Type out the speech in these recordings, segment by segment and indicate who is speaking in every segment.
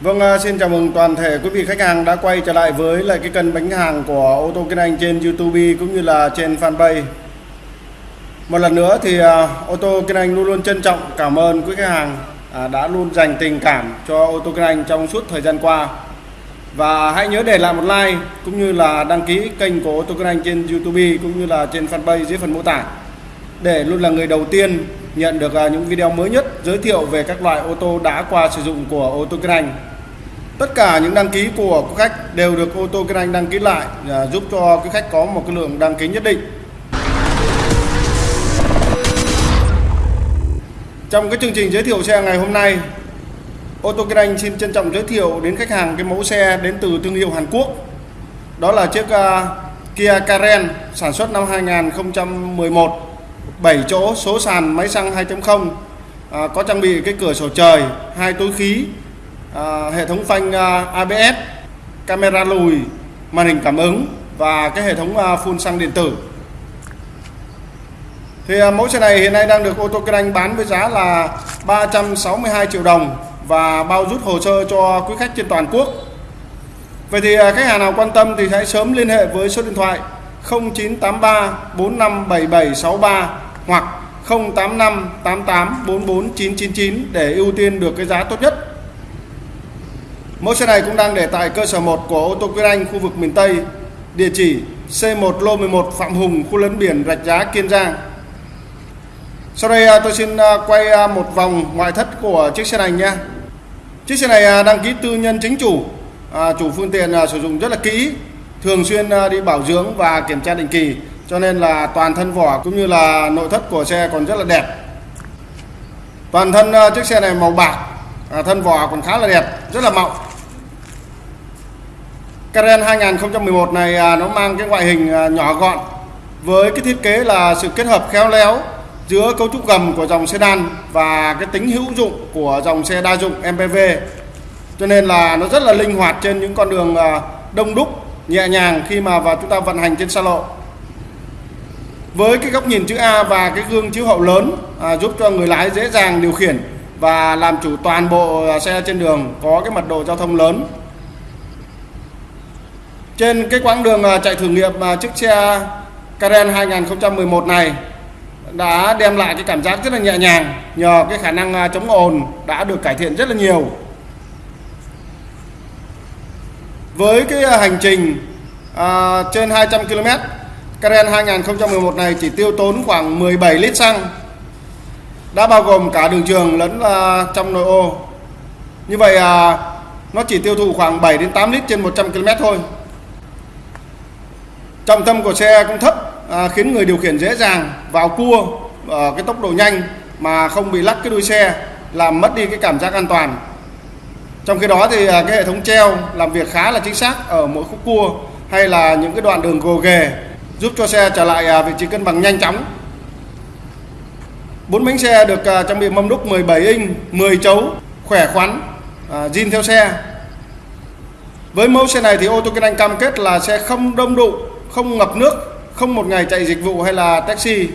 Speaker 1: Vâng, à, xin chào mừng toàn thể quý vị khách hàng đã quay trở lại với lại cái kênh bánh hàng của ô tô Kinh Anh trên YouTube cũng như là trên fanpage. Một lần nữa thì à, ô tô Kinh Anh luôn luôn trân trọng cảm ơn quý khách hàng à, đã luôn dành tình cảm cho ô tô Kinh Anh trong suốt thời gian qua. Và hãy nhớ để lại một like cũng như là đăng ký kênh của ô tô Kinh Anh trên YouTube cũng như là trên fanpage dưới phần mô tả để luôn là người đầu tiên nhận được à, những video mới nhất giới thiệu về các loại ô tô đã qua sử dụng của ô tô Kinh Anh. Tất cả những đăng ký của quý khách đều được ô tô Kinh Anh đăng ký lại à, giúp cho quý khách có một cái lượng đăng ký nhất định. Trong cái chương trình giới thiệu xe ngày hôm nay, ô tô Kinh Anh xin trân trọng giới thiệu đến khách hàng cái mẫu xe đến từ thương hiệu Hàn Quốc. Đó là chiếc uh, Kia Karen sản xuất năm 2011 7 chỗ số sàn máy xăng 2.0 à, có trang bị cái cửa sổ trời hai túi khí à, hệ thống phanh à, ABS camera lùi màn hình cảm ứng và cái hệ thống à, phun xăng điện tử. Thì à, mẫu xe này hiện nay đang được ô tô kinh anh bán với giá là 362 triệu đồng và bao rút hồ sơ cho quý khách trên toàn quốc. Vậy thì à, khách hàng nào quan tâm thì hãy sớm liên hệ với số điện thoại 0983 457763 hoặc 085 88 44 999 để ưu tiên được cái giá tốt nhất. Mẫu xe này cũng đang để tại cơ sở 1 của ô tô Quyết Anh khu vực miền Tây, địa chỉ C1 lô 11 Phạm Hùng, khu lấn biển Rạch Giá, Kiên Giang. Sau đây à, tôi xin à, quay à, một vòng ngoại thất của chiếc xe này nha. Chiếc xe này đăng ký tư nhân chính chủ, chủ phương tiện sử dụng rất là kỹ, thường xuyên đi bảo dưỡng và kiểm tra định kỳ cho nên là toàn thân vỏ cũng như là nội thất của xe còn rất là đẹp. Toàn thân ờ, chiếc xe này màu bạc à, thân vỏ còn khá là đẹp rất là mọng. Karen 2011 này à, nó mang cái ngoại hình à, nhỏ gọn với cái thiết kế là sự kết hợp khéo léo giữa cấu trúc gầm của dòng sedan và cái tính hữu dụng của dòng xe đa dụng MPV cho nên là nó rất là linh hoạt trên những con đường à, đông đúc nhẹ nhàng khi mà và chúng ta vận hành trên xa lộ với cái góc nhìn chữ A và cái gương chiếu hậu lớn à, giúp cho người lái dễ dàng điều khiển và làm chủ toàn bộ à, xe trên đường có cái mật độ giao thông lớn. Trên cái quãng đường à, chạy thử nghiệm à, chiếc xe Karen 2011 này đã đem lại cái cảm giác rất là nhẹ nhàng nhờ cái khả năng à, chống ồn đã được cải thiện rất là nhiều. Với cái hành trình à, trên 200 km Karen 2011 này chỉ tiêu tốn khoảng 17 lít xăng. Đã bao gồm cả đường trường lẫn uh, trong nội ô. Như vậy uh, nó chỉ tiêu thụ khoảng 7 đến 8 lít trên 100 km thôi. Trọng tâm của xe cũng thấp uh, khiến người điều khiển dễ dàng vào cua ở cái tốc độ nhanh mà không bị lắc cái đuôi xe làm mất đi cái cảm giác an toàn. Trong khi đó thì cái hệ thống treo làm việc khá là chính xác ở mỗi khúc cua hay là những cái đoạn đường gồ ghề giúp cho xe trở lại à, vị trí cân bằng nhanh chóng. Bốn bánh xe được à, trang bị mâm đúc 17 inch 10 chấu khỏe khoắn à, zin theo xe. Với mẫu xe này thì ô tô kinh anh cam kết là xe không đông đụng không ngập nước không một ngày chạy dịch vụ hay là taxi.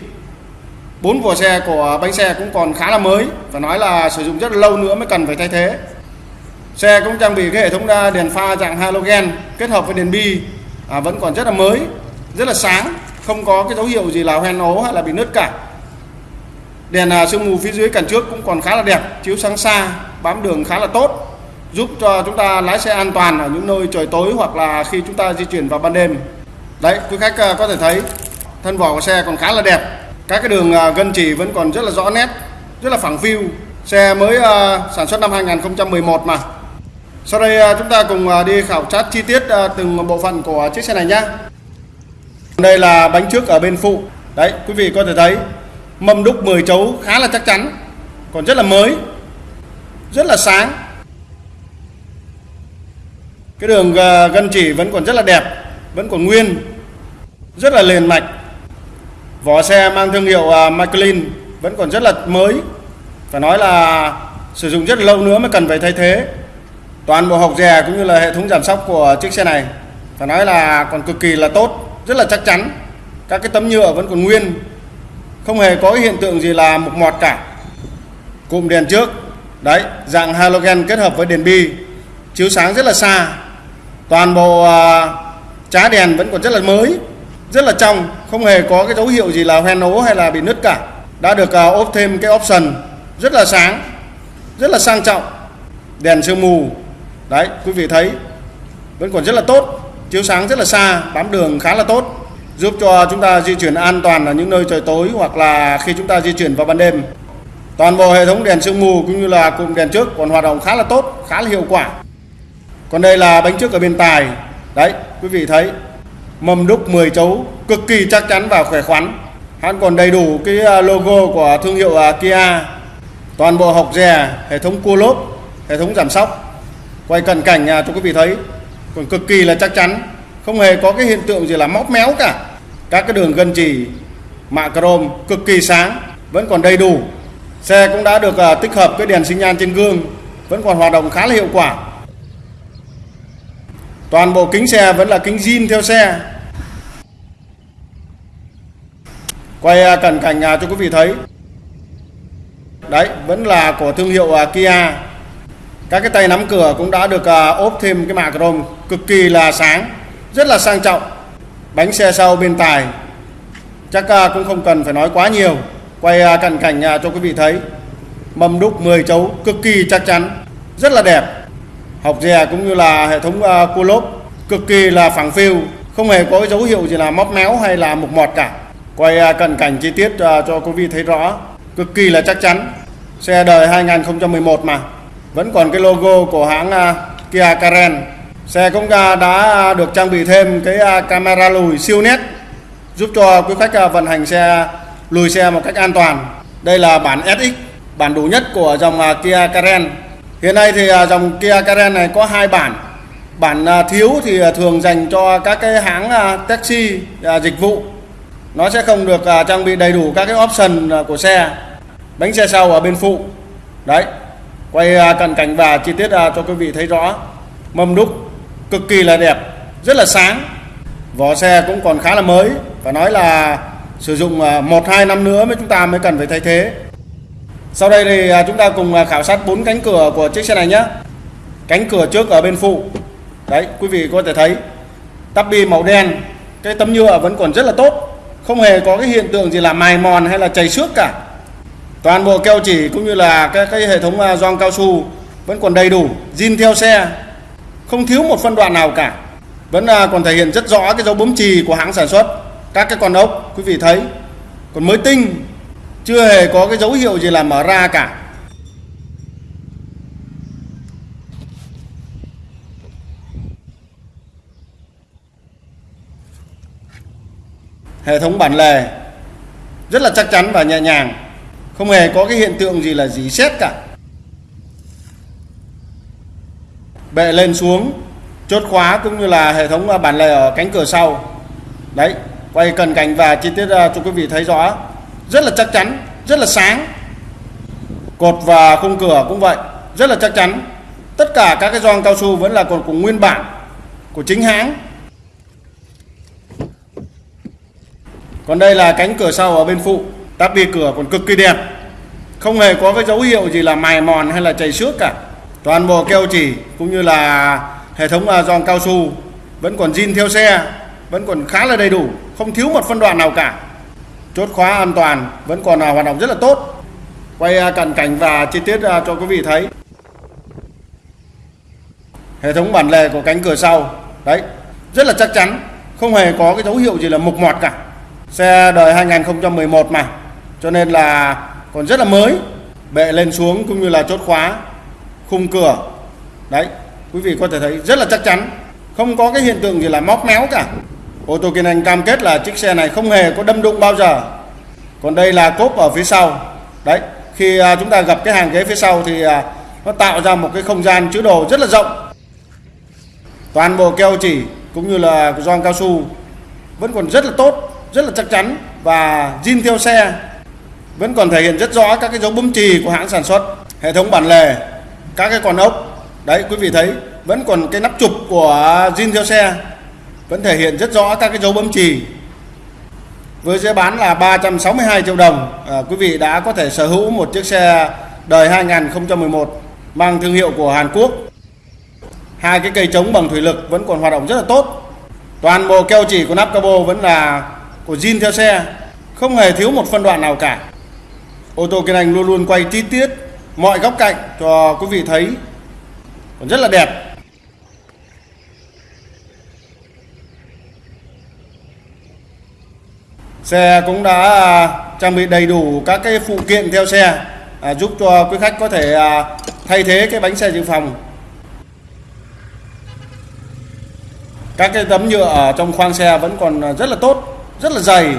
Speaker 1: Bốn vỏ xe của bánh xe cũng còn khá là mới và nói là sử dụng rất là lâu nữa mới cần phải thay thế. Xe cũng trang bị cái hệ thống đèn pha dạng halogen kết hợp với đèn bi à, vẫn còn rất là mới rất là sáng, không có cái dấu hiệu gì là hoen ố hay là bị nứt cả. Đèn à, sương mù phía dưới cản trước cũng còn khá là đẹp, chiếu sáng xa, bám đường khá là tốt, giúp cho chúng ta lái xe an toàn ở những nơi trời tối hoặc là khi chúng ta di chuyển vào ban đêm. Đấy, quý khách à, có thể thấy thân vỏ của xe còn khá là đẹp. Các cái đường à, gân chỉ vẫn còn rất là rõ nét, rất là phẳng phiu. Xe mới sản xuất năm 2011 mà. Sau đây chúng ta cùng đi khảo sát chi tiết từng bộ phận của chiếc xe này nhé đây là bánh trước ở bên phụ. Đấy quý vị có thể thấy mâm đúc 10 chấu khá là chắc chắn còn rất là mới rất là sáng. Cái đường ờ, gân chỉ vẫn còn rất là đẹp vẫn còn nguyên rất là liền mạch. Vỏ xe mang thương hiệu uh, Michelin vẫn còn rất là mới. Phải nói là sử dụng rất là lâu nữa mới cần phải thay thế. Toàn bộ hộc dè cũng như là hệ thống giảm sóc của chiếc xe này. Phải nói là còn cực kỳ là tốt rất là chắc chắn. Các cái tấm nhựa vẫn còn nguyên không hề có hiện tượng gì là mục mọt cả. Cụm đèn trước đấy dạng halogen kết hợp với đèn bi chiếu sáng rất là xa. Toàn bộ à, trá đèn vẫn còn rất là mới rất là trong không hề có cái dấu hiệu gì là hoen ố hay là bị nứt cả. Đã được à, ốp thêm cái option rất là sáng rất là sang trọng. Đèn sương mù đấy quý vị thấy vẫn còn rất là tốt chiếu sáng rất là xa, bám đường khá là tốt, giúp cho chúng ta di chuyển an toàn ở những nơi trời tối hoặc là khi chúng ta di chuyển vào ban đêm. Toàn bộ hệ thống đèn sương mù cũng như là cụm đèn trước còn hoạt động khá là tốt, khá là hiệu quả. Còn đây là bánh trước ở bên tài. Đấy, quý vị thấy, mâm đúc 10 chấu, cực kỳ chắc chắn và khỏe khoắn. Hãng còn đầy đủ cái à, logo của thương hiệu à, Kia. Toàn bộ hộc dè, hệ thống cua lốp, hệ thống giảm sóc. Quay cận cảnh à, cho quý vị thấy còn cực kỳ là chắc chắn. Không hề có cái hiện tượng gì là móc méo cả. Các cái đường gân chỉ mạ chrome cực kỳ sáng vẫn còn đầy đủ. Xe cũng đã được uh, tích hợp cái đèn sinh nhan trên gương vẫn còn hoạt động khá là hiệu quả. Toàn bộ kính xe vẫn là kính zin theo xe. Quay uh, cận cảnh uh, cho quý vị thấy. Đấy vẫn là của thương hiệu uh, Kia các cái tay nắm cửa cũng đã được à, ốp thêm cái mạ chrome cực kỳ là sáng, rất là sang trọng. Bánh xe sau bên tài, chắc à, cũng không cần phải nói quá nhiều. Quay à, cận cảnh cho quý vị thấy. Mâm đúc 10 chấu cực kỳ chắc chắn, rất là đẹp. Học dè cũng như là hệ thống cua lốp cực kỳ là phẳng phiu, không hề có dấu hiệu gì là móc méo hay là mục mọt cả. Quay cận cảnh chi tiết cho quý vị thấy rõ, cực kỳ là chắc chắn. Xe đời 2011 mà vẫn còn cái logo của hãng à, Kia Karen. Xe cũng đã được trang bị thêm cái à, camera lùi siêu nét, giúp cho quý khách à, vận hành xe, lùi xe một cách an toàn. Đây là bản SX bản đủ nhất của dòng Kia Karen. Hiện nay thì dòng Kia Karen này có hai bản. Bản thiếu thì thường dành cho các cái hãng taxi dịch vụ. Nó sẽ không được trang bị đầy đủ các cái option của xe. Bánh xe sau ở bên phụ. Đấy quay à, cận cảnh và chi tiết à, cho quý vị thấy rõ. Mâm đúc cực kỳ là đẹp rất là sáng. Vỏ xe cũng còn khá là mới phải nói là sử dụng à, một hai năm nữa mới chúng ta mới cần phải thay thế. Sau đây thì à, chúng ta cùng khảo sát bốn cánh cửa của chiếc xe này nhé. Cánh cửa trước ở bên phụ. Đấy quý vị có thể thấy tắp bi màu đen cái tấm nhựa vẫn còn rất là tốt. Không hề có cái hiện tượng gì là mài mòn hay là chảy xước cả toàn bộ keo chỉ cũng như là cái, cái hệ thống à, gioăng cao su vẫn còn đầy đủ zin theo xe. Không thiếu một phân đoạn nào cả. Vẫn à, còn thể hiện rất rõ cái dấu bấm chì của hãng sản xuất các cái con ốc quý vị thấy. Còn mới tinh chưa hề có cái dấu hiệu gì là mở ra cả. Hệ thống bản lề rất là chắc chắn và nhẹ nhàng không hề có cái hiện tượng gì là dỉ xét cả. Bệ lên xuống, chốt khóa cũng như là hệ thống à, bản lề ở cánh cửa sau. Đấy, quay cần cảnh và chi tiết à, cho quý vị thấy rõ. Rất là chắc chắn, rất là sáng. Cột và khung cửa cũng vậy, rất là chắc chắn. Tất cả các cái gioăng cao su vẫn là còn cùng nguyên bản của chính hãng. Còn đây là cánh cửa sau ở bên phụ tắp bi cửa còn cực kỳ đẹp. Không hề có cái dấu hiệu gì là mài mòn hay là chảy xước cả. Toàn bộ keo chỉ cũng như là hệ thống à, giòn cao su vẫn còn zin theo xe, vẫn còn khá là đầy đủ, không thiếu một phân đoạn nào cả. Chốt khóa an toàn vẫn còn à, hoạt động rất là tốt. Quay à, cận cảnh và chi tiết cho quý vị thấy. Hệ thống bản lề của cánh cửa sau, đấy, rất là chắc chắn, không hề có cái dấu hiệu gì là mục mọt cả. Xe đời 2011 mà cho nên là còn rất là mới. Bệ lên xuống cũng như là chốt khóa, khung cửa. Đấy, quý vị có thể thấy rất là chắc chắn. Không có cái hiện tượng gì là móc méo cả. Ô tô kiên anh cam kết là chiếc xe này không hề có đâm đụng bao giờ. Còn đây là cốp ở phía sau. Đấy, khi à, chúng ta gặp cái hàng ghế phía sau thì à, nó tạo ra một cái không gian chứa đồ rất là rộng. Toàn bộ keo chỉ cũng như là gioăng cao su vẫn còn rất là tốt, rất là chắc chắn và zin theo xe vẫn còn thể hiện rất rõ các cái dấu bấm chì của hãng sản xuất hệ thống bản lề các cái con ốc. Đấy quý vị thấy vẫn còn cái nắp chụp của zin theo xe vẫn thể hiện rất rõ các cái dấu bấm chì. Với giá bán là 362 triệu đồng à, quý vị đã có thể sở hữu một chiếc xe đời 2011 mang thương hiệu của Hàn Quốc. Hai cái cây chống bằng thủy lực vẫn còn hoạt động rất là tốt. Toàn bộ keo chỉ của nắp capo vẫn là của zin theo xe không hề thiếu một phân đoạn nào cả ô tô kiên anh luôn luôn quay chi tiết mọi góc cạnh cho quý vị thấy. Còn rất là đẹp. Xe cũng đã à, trang bị đầy đủ các cái phụ kiện theo xe à, giúp cho quý khách có thể à, thay thế cái bánh xe dự phòng. Các cái tấm nhựa ở trong khoang xe vẫn còn rất là tốt rất là dày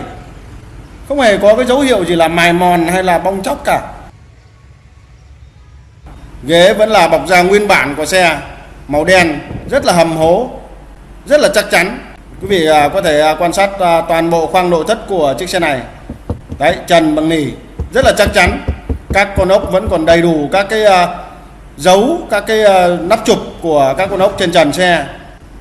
Speaker 1: không hề có cái dấu hiệu gì là mài mòn hay là bong chóc cả. Ghế vẫn là bọc da nguyên bản của xe, màu đen, rất là hầm hố, rất là chắc chắn. Quý vị à, có thể à, quan sát à, toàn bộ khoang nội thất của chiếc xe này. Đấy, trần bằng nỉ, rất là chắc chắn. Các con ốc vẫn còn đầy đủ các cái dấu, các cái nắp chụp của các con ốc trên trần xe.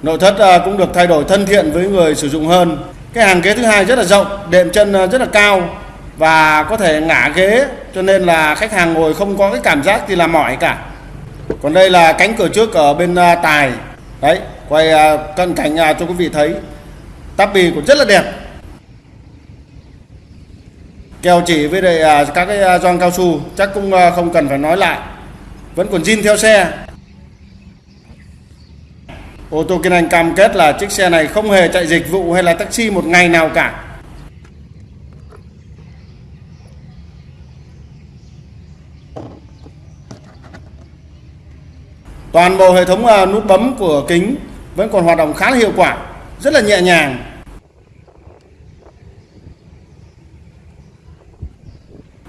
Speaker 1: Nội thất cũng được thay đổi thân thiện với người sử dụng hơn cái hàng ghế thứ hai rất là rộng, đệm chân ờ, rất là cao và có thể ngả ghế, cho nên là khách hàng ngồi không có cái cảm giác gì là mỏi cả. Còn đây là cánh cửa trước ở bên ờ, tài. Đấy, quay ờ, cận cảnh cho quý vị thấy. Tắp bì cũng rất là đẹp. Kèo chỉ với lại các cái gioăng cao su, chắc cũng không cần phải nói lại. Vẫn còn zin theo xe ô tô Kiên Anh cam kết là chiếc xe này không hề chạy dịch vụ hay là taxi một ngày nào cả. Toàn bộ hệ thống à, nút bấm của kính vẫn còn hoạt động khá là hiệu quả, rất là nhẹ nhàng.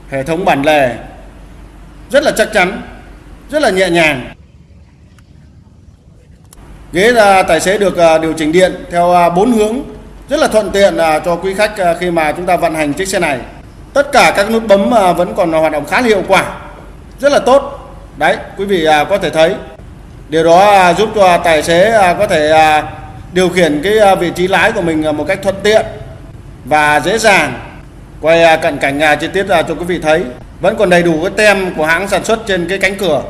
Speaker 1: Hệ thống bản lề rất là chắc chắn, rất là nhẹ nhàng ghế là tài xế được à, điều chỉnh điện theo à, bốn hướng. Rất là thuận tiện à, cho quý khách khi mà chúng ta vận hành chiếc xe này. Tất cả các nút bấm vẫn còn hoạt động khá là hiệu quả. Rất là tốt. Đấy, quý vị có thể thấy. Điều đó giúp cho tài xế có thể điều khiển cái vị trí lái của mình một cách thuận tiện và dễ dàng. Quay cận cảnh chi tiết cho quý vị thấy. Vẫn còn đầy đủ cái tem của hãng sản xuất trên cái cánh cửa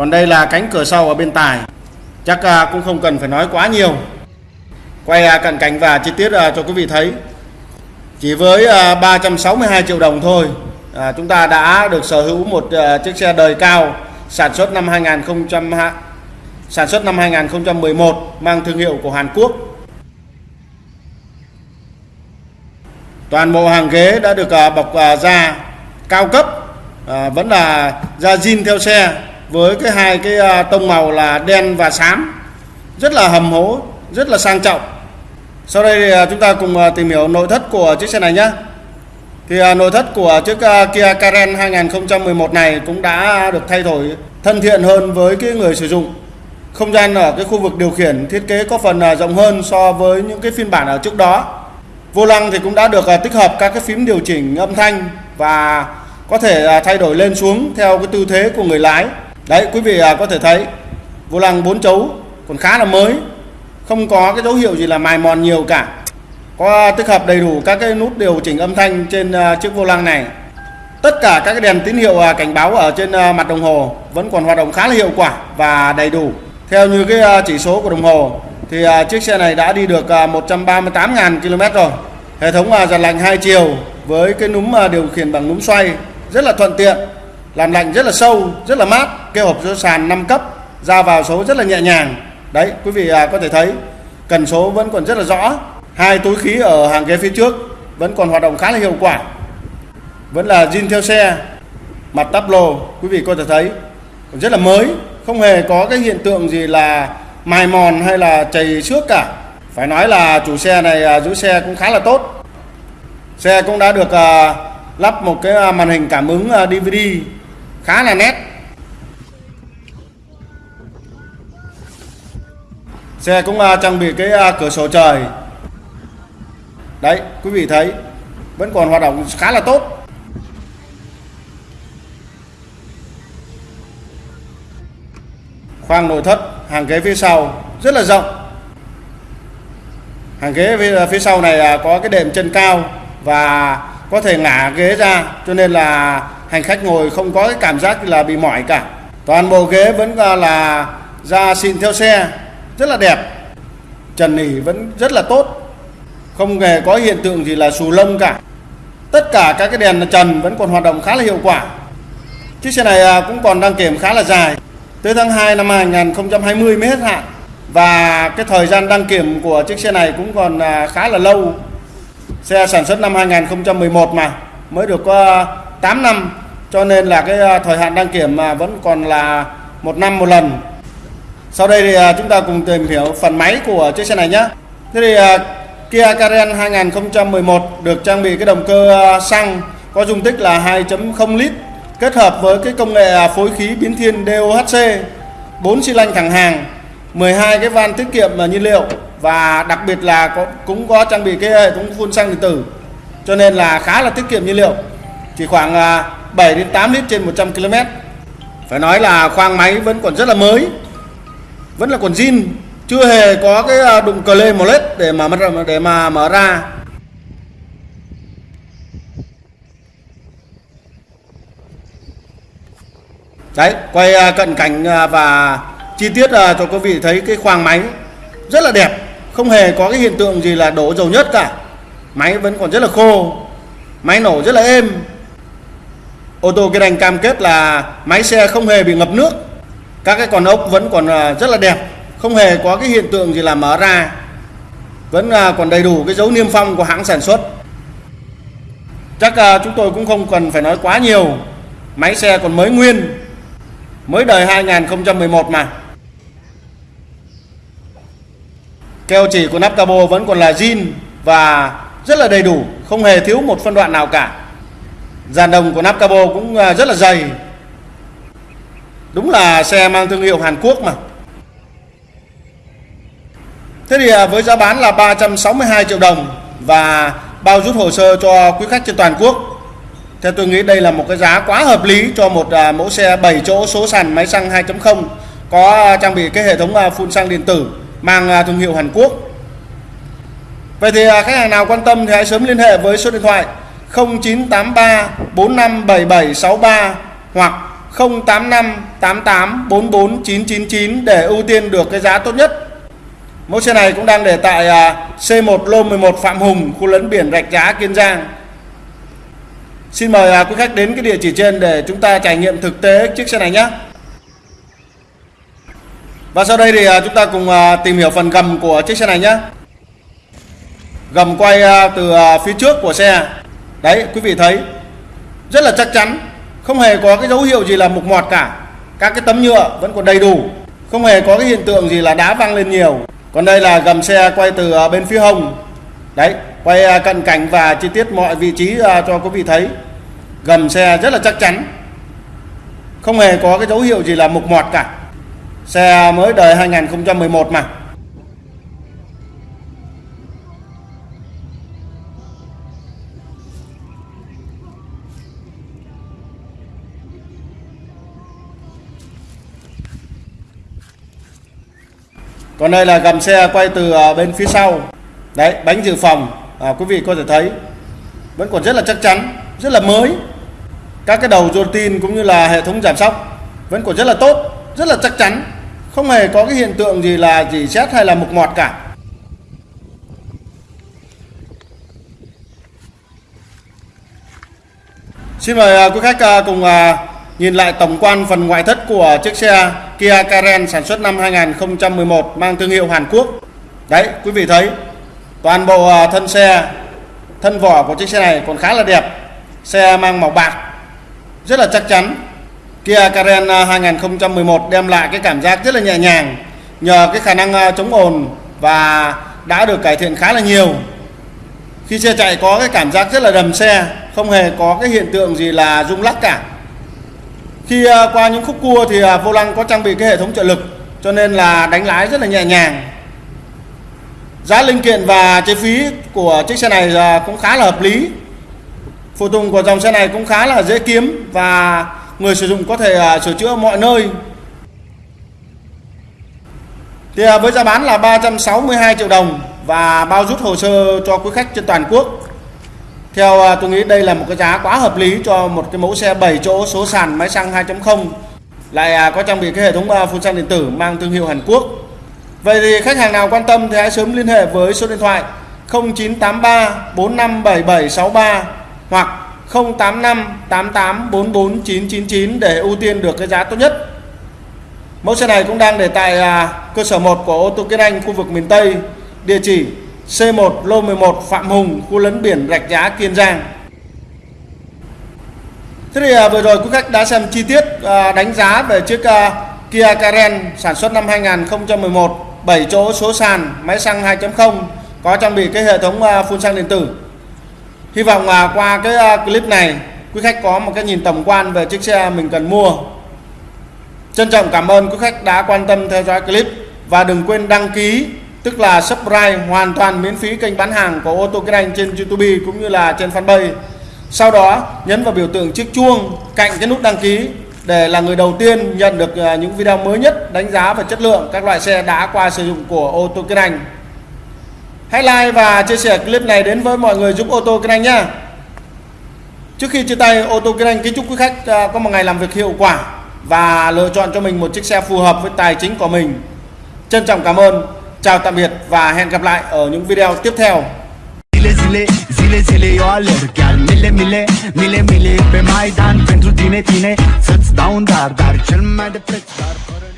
Speaker 1: còn đây là cánh cửa sau ở bên tài. Chắc à, cũng không cần phải nói quá nhiều. Quay à, cận cảnh và chi tiết à, cho quý vị thấy. Chỉ với 362 triệu đồng thôi chúng ta đã được sở hữu một chiếc xe đời cao sản xuất năm 2000 sản xuất năm 2011 mang thương hiệu của Hàn Quốc. Toàn bộ hàng ghế đã được bọc da cao cấp, vẫn là da zin theo xe với cái hai cái à, tông màu là đen và xám, rất là hầm hố, rất là sang trọng. Sau đây à, chúng ta cùng à, tìm hiểu nội thất của chiếc xe này nhé. Thì nội thất của chiếc Kia Carens 2011 này cũng đã được thay đổi thân thiện hơn với cái người sử dụng. Không gian ở cái khu vực điều khiển thiết kế có phần rộng hơn so với những cái phiên bản ở trước đó. Vô lăng thì cũng đã được tích hợp các cái phím điều chỉnh âm thanh và có thể thay đổi lên xuống theo cái tư thế của người lái. Đấy, quý vị à, có thể thấy, vô lăng 4 chấu còn khá là mới. Không có cái dấu hiệu gì là mài mòn nhiều cả. Có tích hợp đầy đủ các cái nút điều chỉnh âm thanh trên à, chiếc vô lăng này. Tất cả các cái đèn tín hiệu à, cảnh báo ở trên mặt đồng hồ vẫn còn hoạt động khá là hiệu quả và đầy đủ. Theo như cái chỉ số của đồng hồ, thì chiếc xe này đã đi được 138.000 km rồi. Hệ thống giật lạnh hai chiều với cái núm điều khiển bằng núm xoay rất là thuận tiện, làm lạnh rất là sâu, rất là mát keo hộp số sàn 5 cấp, ra vào số rất là nhẹ nhàng. Đấy, quý vị à, có thể thấy, cần số vẫn còn rất là rõ. Hai túi khí ở hàng ghế phía trước vẫn còn hoạt động khá là hiệu quả. Vẫn là zin theo xe, mặt tắp lô, quý vị có thể thấy, rất là mới. Không hề có cái hiện tượng gì là mài mòn hay là chảy xước cả. Phải nói là chủ xe này à, giữ xe cũng khá là tốt. Xe cũng đã được à, lắp một cái màn hình cảm ứng DVD khá là nét. Xe cũng à, trang bị cái à, cửa sổ trời. Đấy quý vị thấy vẫn còn hoạt động khá là tốt. Khoang nội thất hàng ghế phía sau rất là rộng. Hàng ghế phía, à, sau này có cái đệm chân cao và có thể ngả ghế ra cho nên là hành khách ngồi không có cái cảm giác là bị mỏi cả. Toàn bộ ghế vẫn là da xịn theo xe rất là đẹp. Trần nỉ vẫn rất là tốt. Không hề có hiện tượng gì là xù lông cả. Tất cả các cái đèn trần vẫn còn hoạt động khá là hiệu quả. Chiếc xe này à, cũng còn đăng kiểm khá là dài. Tới tháng 2 năm 2020 mới hết hạn. Và cái thời gian đăng kiểm của chiếc xe này cũng còn à, khá là lâu. Xe sản xuất năm 2011 mà, mới được à, có 8 năm. Cho nên là cái thời hạn đăng kiểm mà vẫn còn là một năm một lần sau đây thì à, chúng ta cùng tìm hiểu phần máy của chiếc xe này nhé. Thế thì à, Kia Carens 2011 được trang bị cái động cơ à, xăng có dung tích là 2.0 lít kết hợp với cái công nghệ phối khí biến thiên DOHC 4 xi lanh thẳng hàng 12 cái van tiết kiệm nhiên liệu và đặc biệt là có, cũng có trang bị cái hệ thống phun xăng điện tử cho nên là khá là tiết kiệm nhiên liệu chỉ khoảng 7 đến 8 lít trên 100 km phải nói là khoang máy vẫn còn rất là mới vẫn là quần jean, chưa hề có cái à, đụng cờ lê một lết để mà để mà mở ra. Đấy, quay à, cận cảnh à, và chi tiết cho quý vị thấy cái khoang máy rất là đẹp. Không hề có cái hiện tượng gì là đổ dầu nhất cả. Máy vẫn còn rất là khô, máy nổ rất là êm. Ô tô cái đành cam kết là máy xe không hề bị ngập nước các cái con ốc vẫn còn à, rất là đẹp. Không hề có cái hiện tượng gì là mở ra. Vẫn à, còn đầy đủ cái dấu niêm phong của hãng sản xuất. Chắc à, chúng tôi cũng không cần phải nói quá nhiều. Máy xe còn mới nguyên. Mới đời 2011 mà. Keo chỉ của nắp cabo vẫn còn là zin và rất là đầy đủ. Không hề thiếu một phân đoạn nào cả. Dàn đồng của nắp cabo cũng rất là dày đúng là xe mang thương hiệu Hàn Quốc mà Thế thì à, với giá bán là 362 triệu đồng và bao rút hồ sơ cho quý khách trên toàn quốc theo tôi nghĩ đây là một cái giá quá hợp lý cho một à, mẫu xe 7 chỗ số sàn máy xăng 2.0 có à, trang bị cái hệ thống phun xăng điện tử mang thương hiệu Hàn Quốc. Vậy thì khách hàng nào quan tâm thì hãy sớm liên hệ với số điện thoại 0983 457763 hoặc 085 88 44 999 để ưu tiên được cái giá tốt nhất. Mẫu xe này cũng đang để tại à, C1 Lô 11 Phạm Hùng, khu lấn biển Rạch Giá, Kiên Giang. Xin mời à, quý khách đến cái địa chỉ trên để chúng ta trải nghiệm thực tế chiếc xe này nhé. Và sau đây thì à, chúng ta cùng tìm hiểu phần gầm của chiếc xe này nhé. Gầm quay từ phía trước của xe. Đấy, quý vị thấy rất là chắc chắn, không hề có cái dấu hiệu gì là mục mọt cả. Các cái tấm nhựa vẫn còn đầy đủ, không hề có cái hiện tượng gì là đá văng lên nhiều. Còn đây là gầm xe quay từ à, bên phía hông. Đấy, quay à, cận cảnh và chi tiết mọi vị trí à, cho quý vị thấy gầm xe rất là chắc chắn không hề có cái dấu hiệu gì là mục mọt cả xe mới đời 2011 mà còn đây là gầm xe quay từ à, bên phía sau. Đấy bánh dự phòng à, quý vị có thể thấy. Vẫn còn rất là chắc chắn rất là mới. Các cái đầu rô tin cũng như là hệ thống giảm sóc vẫn còn rất là tốt rất là chắc chắn. Không hề có cái hiện tượng gì là gì xét hay là mục mọt cả. Xin mời à, quý khách à, cùng nhìn lại tổng quan phần ngoại thất của chiếc xe Kia Karen sản xuất năm 2011 mang thương hiệu Hàn Quốc. Đấy, quý vị thấy toàn bộ à, thân xe thân vỏ của chiếc xe này còn khá là đẹp. Xe mang màu bạc rất là chắc chắn. Kia Karen à, 2011 đem lại cái cảm giác rất là nhẹ nhàng nhờ cái khả năng à, chống ồn và đã được cải thiện khá là nhiều. Khi xe chạy có cái cảm giác rất là đầm xe không hề có cái hiện tượng gì là rung lắc cả khi à, qua những khúc cua thì à, vô lăng có trang bị cái hệ thống trợ lực, cho nên là đánh lái rất là nhẹ nhàng Giá linh kiện và chi phí của chiếc xe này à, cũng khá là hợp lý. Phụ tùng của dòng xe này cũng khá là dễ kiếm và người sử dụng có thể sửa chữa mọi nơi. Thì với giá bán là 362 triệu đồng và bao rút hồ sơ cho quý khách trên toàn quốc. Theo à, tôi nghĩ đây là một cái giá quá hợp lý cho một cái mẫu xe 7 chỗ số sàn máy xăng 2.0 lại à, có trang bị cái hệ thống à, phun xăng điện tử mang thương hiệu Hàn Quốc. Vậy thì khách hàng nào quan tâm thì hãy sớm liên hệ với số điện thoại 0983 457763 hoặc 085 999 để ưu tiên được cái giá tốt nhất. Mẫu xe này cũng đang để tại cơ sở 1 của ô tô Kiên Anh khu vực miền Tây, địa chỉ C1 lô 11 Phạm Hùng, khu lấn biển Rạch Giá, Kiên Giang. Thế thì à, vừa rồi quý khách đã xem chi tiết à, đánh giá về chiếc à, Kia Karen sản xuất năm 2011, 7 chỗ số sàn, máy xăng 2.0 có trang bị cái hệ thống à, phun xăng điện tử. Hy vọng là qua cái à, clip này quý khách có một cái nhìn tổng quan về chiếc xe mình cần mua. Trân trọng cảm ơn quý khách đã quan tâm theo dõi clip và đừng quên đăng ký tức là subscribe hoàn toàn miễn phí kênh bán hàng của ô tô kinh anh trên YouTube cũng như là trên fanpage. Sau đó nhấn vào biểu tượng chiếc chuông cạnh cái nút đăng ký để là người đầu tiên nhận được à, những video mới nhất đánh giá về chất lượng các loại xe đã qua sử dụng của ô tô kinh anh. Hãy like và chia sẻ clip này đến với mọi người giúp ô tô kinh anh nhé. Trước khi chia tay ô tô kinh anh kính chúc quý khách à, có một ngày làm việc hiệu quả và lựa chọn cho mình một chiếc xe phù hợp với tài chính của mình. Trân trọng cảm ơn, chào tạm biệt và hẹn gặp lại ở những video tiếp theo.
Speaker 2: Zile zile, zile zile eu alerg mile mile, mile mile Pe Maidan pentru tine, tine Să-ți dau un dar, dar cel mai de preț dar fără